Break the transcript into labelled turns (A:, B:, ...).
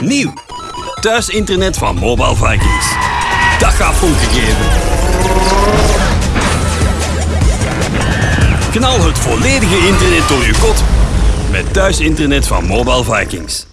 A: Nieuw. Thuisinternet van Mobile Vikings. Dat gaat funken geven. Knal het volledige internet door je kot met thuisinternet van Mobile Vikings.